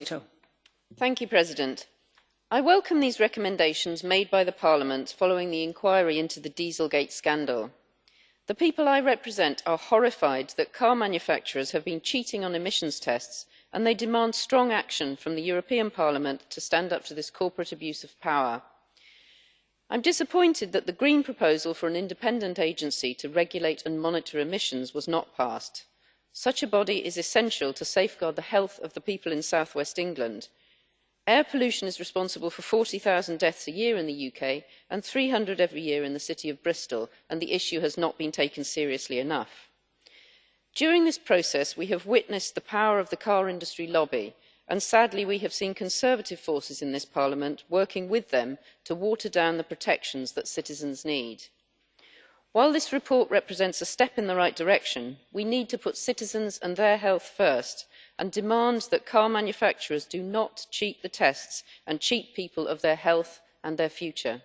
Madam President, I welcome these recommendations made by Parliament following the inquiry into the dieselgate' scandal. The people I represent are horrified that car manufacturers have been cheating on emissions tests and they demand strong action from the European Parliament to stand up to this corporate abuse of power. I am disappointed that the Green proposal for an independent agency to regulate and monitor emissions was not passed. Such a body is essential to safeguard the health of the people in south west England. Air pollution is responsible for 40000 deaths a year in the UK and 300 every year in the city of Bristol, and the issue has not been taken seriously enough. During this process we have witnessed the power of the car industry lobby and sadly we have seen conservative forces in this Parliament working with them to water down the protections that citizens need. While this report represents a step in the right direction, we need to put citizens and their health first and demand that car manufacturers do not cheat the tests and cheat people of their health and their future.